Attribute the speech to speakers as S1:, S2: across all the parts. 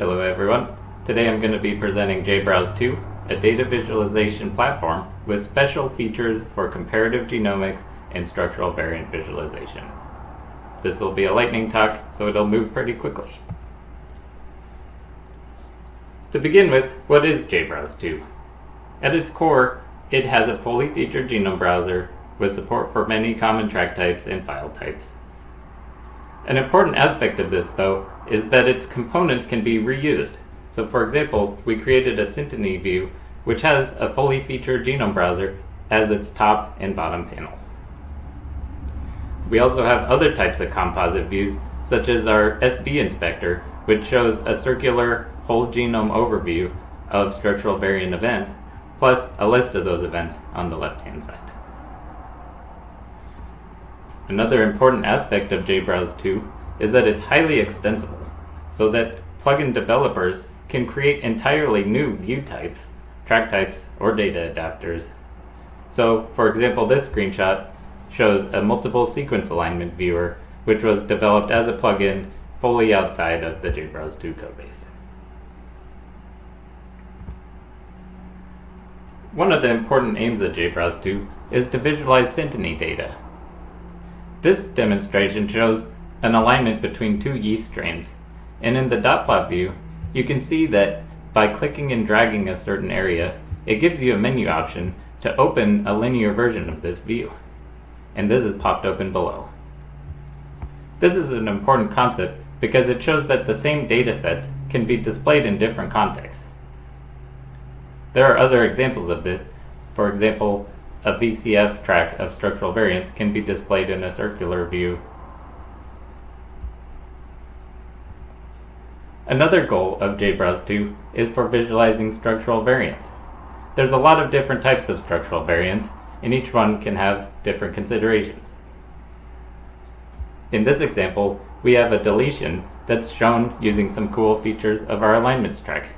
S1: Hello everyone. Today I'm going to be presenting JBrowse 2, a data visualization platform with special features for comparative genomics and structural variant visualization. This will be a lightning talk, so it'll move pretty quickly. To begin with, what is JBrowse 2? At its core, it has a fully featured genome browser with support for many common track types and file types. An important aspect of this, though, is that its components can be reused. So for example, we created a Synteny view which has a fully featured genome browser as its top and bottom panels. We also have other types of composite views, such as our SV inspector, which shows a circular whole genome overview of structural variant events, plus a list of those events on the left-hand side. Another important aspect of JBrowse 2 is that it's highly extensible, so that plugin developers can create entirely new view types, track types, or data adapters. So, for example, this screenshot shows a multiple sequence alignment viewer, which was developed as a plugin fully outside of the JBrowse 2 codebase. One of the important aims of JBrowse 2 is to visualize Synteny data, this demonstration shows an alignment between two yeast strains, and in the dot plot view, you can see that by clicking and dragging a certain area, it gives you a menu option to open a linear version of this view. And this is popped open below. This is an important concept because it shows that the same data sets can be displayed in different contexts. There are other examples of this. For example, a VCF track of structural variants can be displayed in a circular view. Another goal of JBrowse 2 is for visualizing structural variants. There's a lot of different types of structural variants, and each one can have different considerations. In this example, we have a deletion that's shown using some cool features of our alignments track.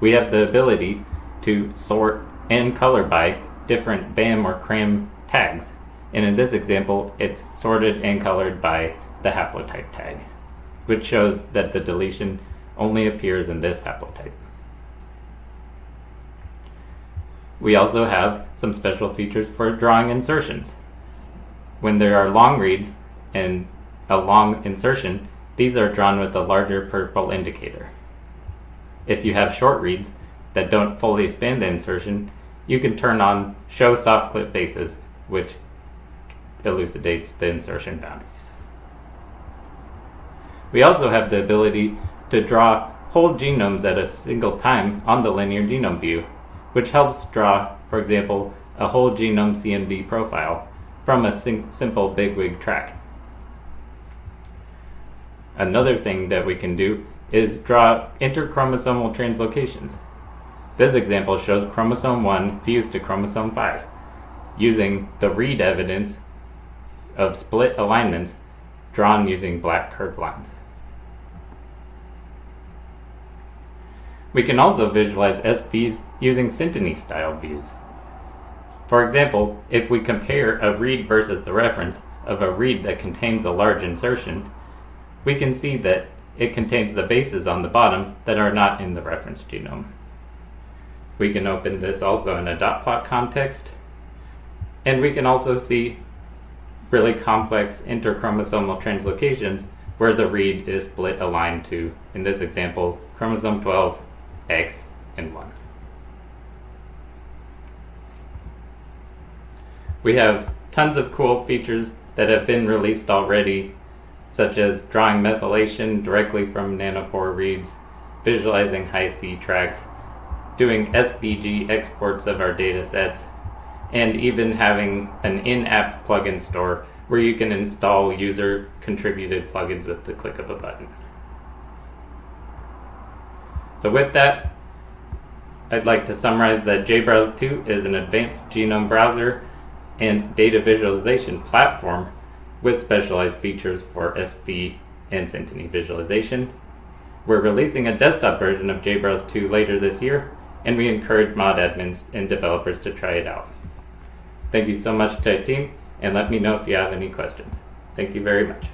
S1: We have the ability to sort and color by different BAM or CRAM tags. And in this example, it's sorted and colored by the haplotype tag, which shows that the deletion only appears in this haplotype. We also have some special features for drawing insertions. When there are long reads and a long insertion, these are drawn with a larger purple indicator. If you have short reads that don't fully span the insertion, you can turn on Show Soft Clip Bases, which elucidates the insertion boundaries. We also have the ability to draw whole genomes at a single time on the linear genome view, which helps draw, for example, a whole genome CNV profile from a simple bigwig track. Another thing that we can do is draw interchromosomal translocations. This example shows chromosome 1 fused to chromosome 5, using the read evidence of split alignments drawn using black curved lines. We can also visualize SVs using Synteny style views. For example, if we compare a read versus the reference of a read that contains a large insertion, we can see that it contains the bases on the bottom that are not in the reference genome. We can open this also in a dot plot context. And we can also see really complex interchromosomal translocations where the read is split aligned to, in this example, chromosome 12, X, and 1. We have tons of cool features that have been released already, such as drawing methylation directly from nanopore reads, visualizing Hi-C tracks, doing SVG exports of our data sets, and even having an in-app plugin store where you can install user-contributed plugins with the click of a button. So with that, I'd like to summarize that JBrowse 2 is an advanced genome browser and data visualization platform with specialized features for SV and Synteny visualization. We're releasing a desktop version of JBrowse 2 later this year, and we encourage mod admins and developers to try it out. Thank you so much to our team, and let me know if you have any questions. Thank you very much.